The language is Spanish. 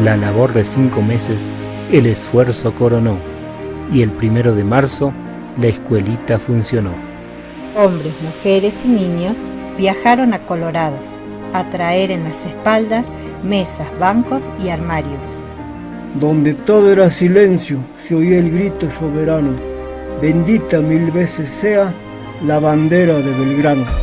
La labor de cinco meses el esfuerzo coronó y el primero de marzo la escuelita funcionó. Hombres, mujeres y niños viajaron a Colorados a traer en las espaldas mesas, bancos y armarios. Donde todo era silencio, se oía el grito soberano. Bendita mil veces sea la bandera de Belgrano.